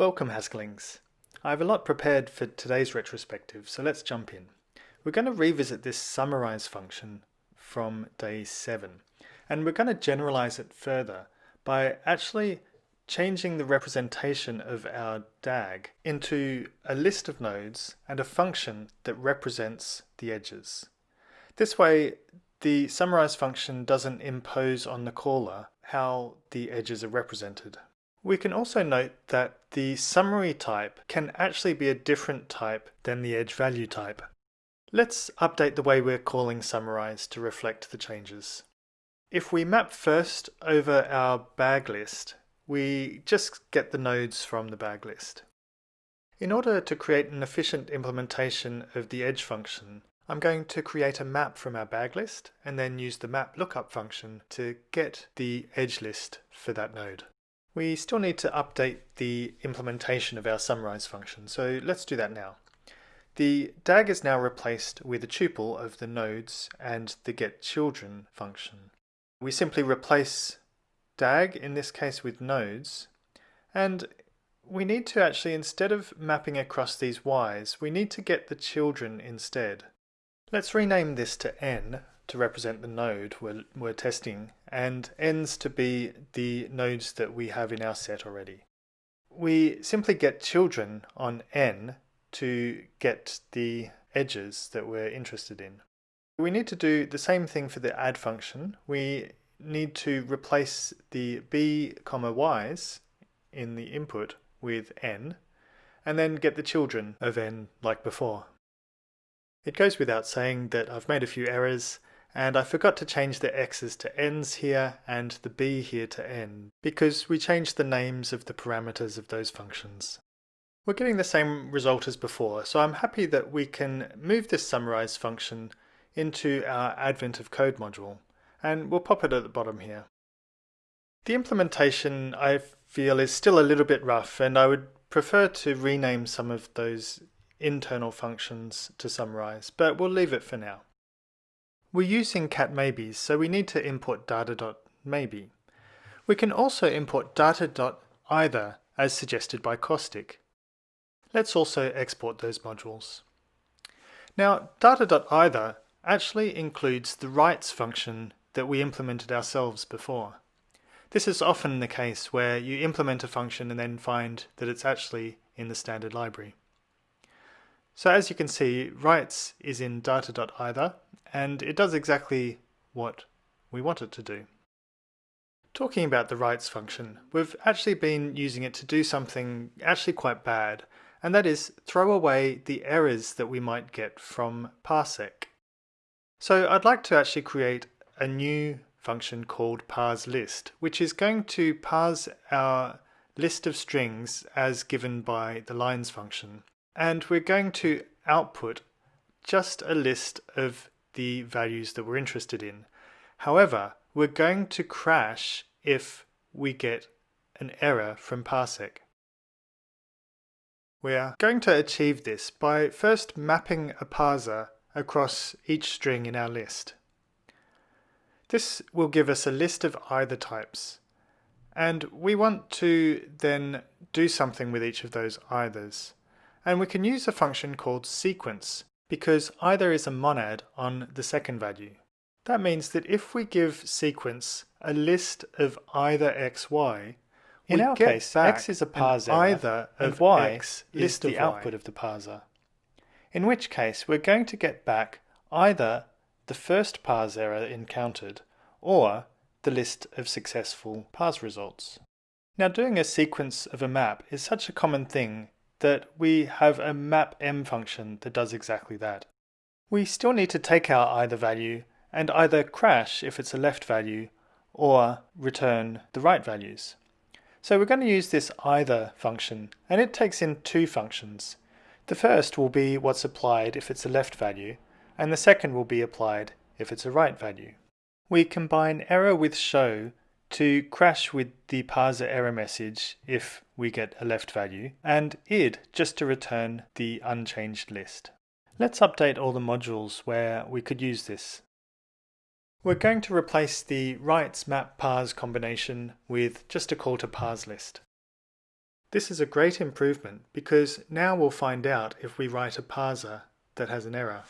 Welcome Haskelings. I have a lot prepared for today's retrospective, so let's jump in. We're going to revisit this summarize function from day 7, and we're going to generalize it further by actually changing the representation of our DAG into a list of nodes and a function that represents the edges. This way, the summarize function doesn't impose on the caller how the edges are represented. We can also note that the summary type can actually be a different type than the edge value type. Let's update the way we're calling summarize to reflect the changes. If we map first over our bag list, we just get the nodes from the bag list. In order to create an efficient implementation of the edge function, I'm going to create a map from our bag list and then use the map lookup function to get the edge list for that node. We still need to update the implementation of our summarize function, so let's do that now. The DAG is now replaced with a tuple of the nodes and the getChildren function. We simply replace DAG, in this case with nodes, and we need to actually, instead of mapping across these y's, we need to get the children instead. Let's rename this to n to represent the node we're, we're testing and n's to be the nodes that we have in our set already. We simply get children on n to get the edges that we're interested in. We need to do the same thing for the add function. We need to replace the b comma y's in the input with n and then get the children of n like before. It goes without saying that I've made a few errors and I forgot to change the x's to n's here and the b here to n, because we changed the names of the parameters of those functions. We're getting the same result as before, so I'm happy that we can move this summarize function into our Advent of Code module, and we'll pop it at the bottom here. The implementation I feel is still a little bit rough, and I would prefer to rename some of those internal functions to summarize, but we'll leave it for now. We're using cat maybes, so we need to import data.maybe. We can also import data.either as suggested by Caustic. Let's also export those modules. Now, data.either actually includes the rights function that we implemented ourselves before. This is often the case where you implement a function and then find that it's actually in the standard library. So as you can see, rights is in data.either and it does exactly what we want it to do. Talking about the rights function, we've actually been using it to do something actually quite bad, and that is throw away the errors that we might get from parsec. So I'd like to actually create a new function called parseList, which is going to parse our list of strings as given by the lines function. And we're going to output just a list of the values that we're interested in. However, we're going to crash if we get an error from parsec. We are going to achieve this by first mapping a parser across each string in our list. This will give us a list of either types, and we want to then do something with each of those eithers. And we can use a function called sequence because either is a monad on the second value. That means that if we give sequence a list of either x, y, in our case, x is a parser either of y x is the output of the parser. In which case, we're going to get back either the first parse error encountered or the list of successful parse results. Now doing a sequence of a map is such a common thing that we have a mapm function that does exactly that. We still need to take our either value and either crash if it's a left value or return the right values. So we're going to use this either function and it takes in two functions. The first will be what's applied if it's a left value and the second will be applied if it's a right value. We combine error with show to crash with the parser error message if we get a left value, and id just to return the unchanged list. Let's update all the modules where we could use this. We're going to replace the rights map parse combination with just a call to parse list. This is a great improvement because now we'll find out if we write a parser that has an error.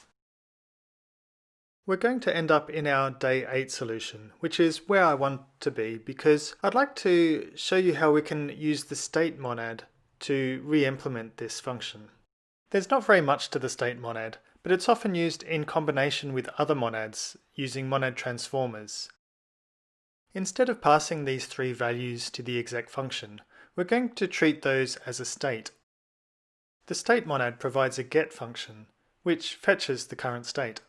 We're going to end up in our day 8 solution, which is where I want to be because I'd like to show you how we can use the state monad to re-implement this function. There's not very much to the state monad, but it's often used in combination with other monads using monad transformers. Instead of passing these three values to the exec function, we're going to treat those as a state. The state monad provides a get function, which fetches the current state.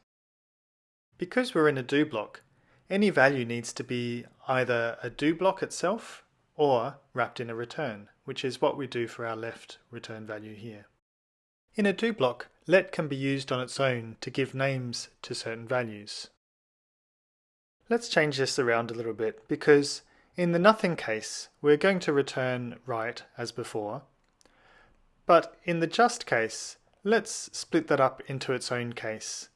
Because we're in a do block, any value needs to be either a do block itself or wrapped in a return, which is what we do for our left return value here. In a do block, let can be used on its own to give names to certain values. Let's change this around a little bit because in the nothing case, we're going to return right as before, but in the just case, let's split that up into its own case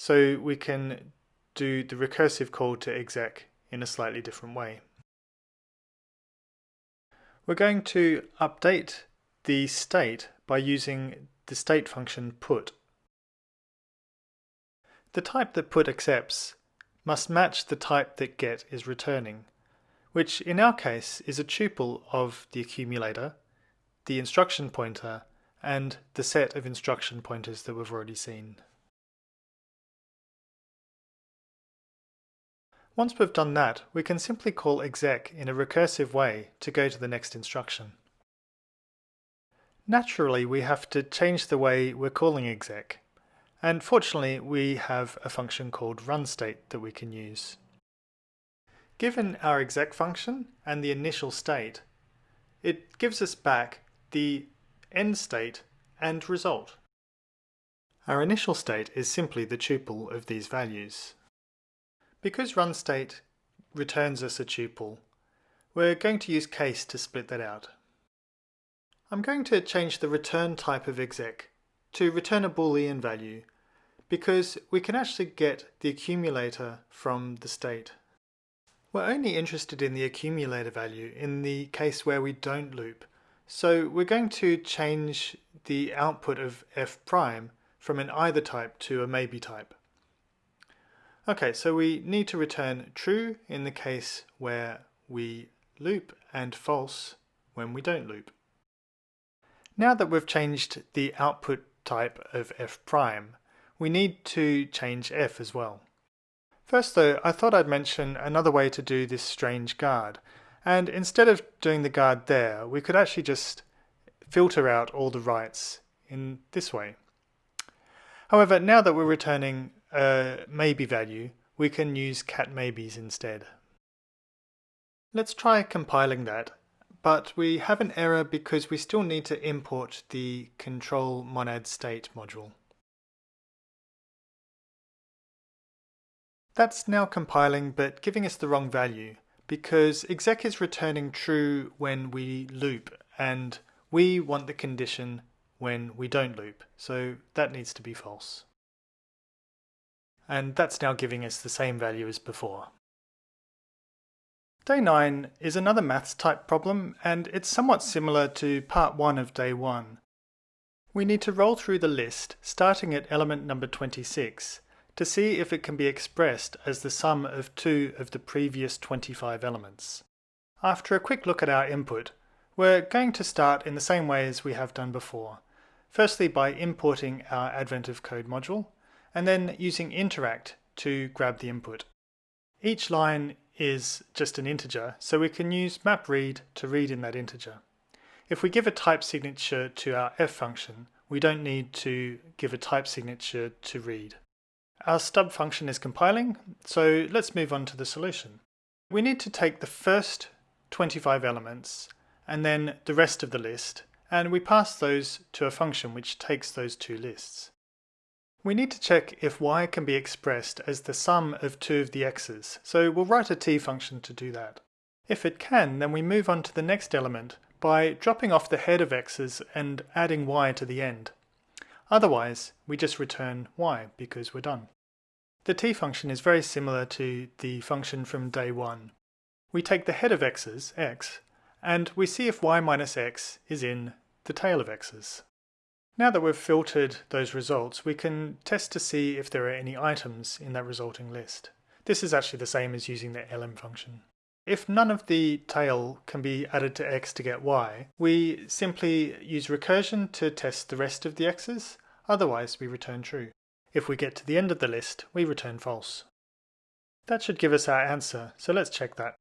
so we can do the recursive call to exec in a slightly different way. We're going to update the state by using the state function put. The type that put accepts must match the type that get is returning, which in our case is a tuple of the accumulator, the instruction pointer, and the set of instruction pointers that we've already seen. Once we've done that, we can simply call exec in a recursive way to go to the next instruction. Naturally, we have to change the way we're calling exec, and fortunately we have a function called runState that we can use. Given our exec function and the initial state, it gives us back the end state and result. Our initial state is simply the tuple of these values. Because runState returns us a tuple, we're going to use case to split that out. I'm going to change the return type of exec to return a boolean value because we can actually get the accumulator from the state. We're only interested in the accumulator value in the case where we don't loop. So we're going to change the output of f prime from an either type to a maybe type. Okay, so we need to return true in the case where we loop and false when we don't loop. Now that we've changed the output type of f prime, we need to change f as well. First though, I thought I'd mention another way to do this strange guard, and instead of doing the guard there, we could actually just filter out all the rights in this way. However, now that we're returning a maybe value, we can use cat maybes instead. Let's try compiling that, but we have an error because we still need to import the control monad state module. That's now compiling but giving us the wrong value because exec is returning true when we loop and we want the condition when we don't loop, so that needs to be false and that's now giving us the same value as before. Day 9 is another maths type problem and it's somewhat similar to part 1 of day 1. We need to roll through the list starting at element number 26 to see if it can be expressed as the sum of two of the previous 25 elements. After a quick look at our input, we're going to start in the same way as we have done before. Firstly by importing our Advent of Code module, and then using interact to grab the input. Each line is just an integer, so we can use mapread to read in that integer. If we give a type signature to our f function, we don't need to give a type signature to read. Our stub function is compiling, so let's move on to the solution. We need to take the first 25 elements and then the rest of the list, and we pass those to a function which takes those two lists. We need to check if y can be expressed as the sum of two of the x's, so we'll write a t function to do that. If it can, then we move on to the next element by dropping off the head of x's and adding y to the end. Otherwise, we just return y because we're done. The t function is very similar to the function from day 1. We take the head of x's, x, and we see if y minus x is in the tail of x's. Now that we've filtered those results, we can test to see if there are any items in that resulting list. This is actually the same as using the elem function. If none of the tail can be added to x to get y, we simply use recursion to test the rest of the x's, otherwise we return true. If we get to the end of the list, we return false. That should give us our answer, so let's check that.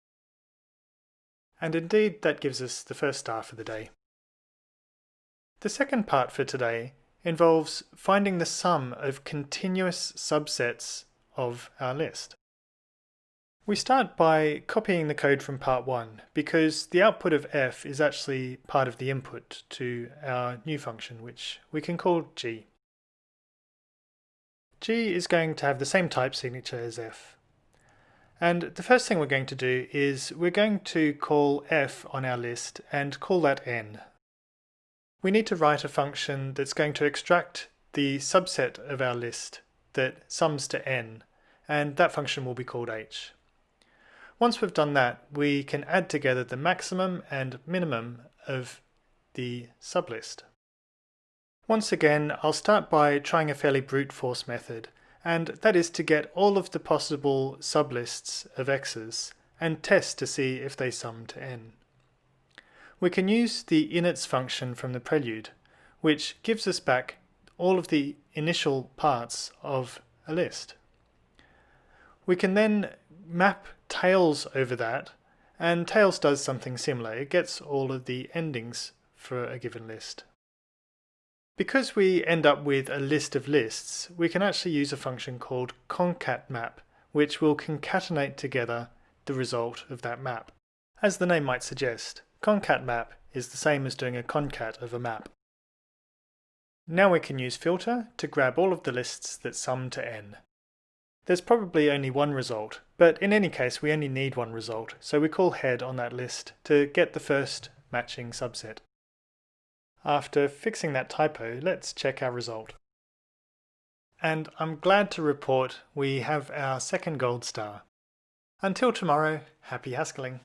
And indeed, that gives us the first star for the day. The second part for today involves finding the sum of continuous subsets of our list. We start by copying the code from part 1 because the output of f is actually part of the input to our new function which we can call g. g is going to have the same type signature as f. And the first thing we're going to do is we're going to call f on our list and call that n. We need to write a function that's going to extract the subset of our list that sums to n, and that function will be called h. Once we've done that, we can add together the maximum and minimum of the sublist. Once again, I'll start by trying a fairly brute force method and that is to get all of the possible sublists of x's and test to see if they sum to n. We can use the inits function from the prelude, which gives us back all of the initial parts of a list. We can then map tails over that, and tails does something similar. It gets all of the endings for a given list. Because we end up with a list of lists, we can actually use a function called concatmap, which will concatenate together the result of that map. As the name might suggest, concatmap is the same as doing a concat of a map. Now we can use filter to grab all of the lists that sum to n. There's probably only one result, but in any case we only need one result, so we call head on that list to get the first matching subset. After fixing that typo, let's check our result. And I'm glad to report we have our second gold star. Until tomorrow, happy Haskelling.